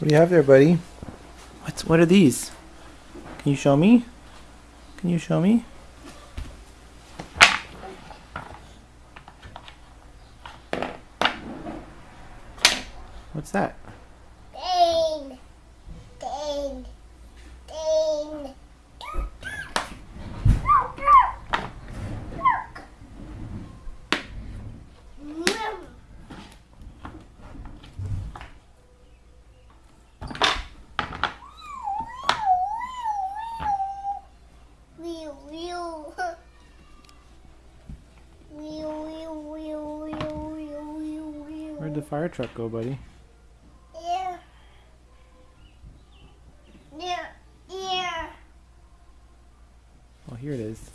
What do you have there, buddy? What's what are these? Can you show me? Can you show me? What's that? Where'd the fire truck go, buddy? Yeah. Yeah. Yeah. Oh, here it is.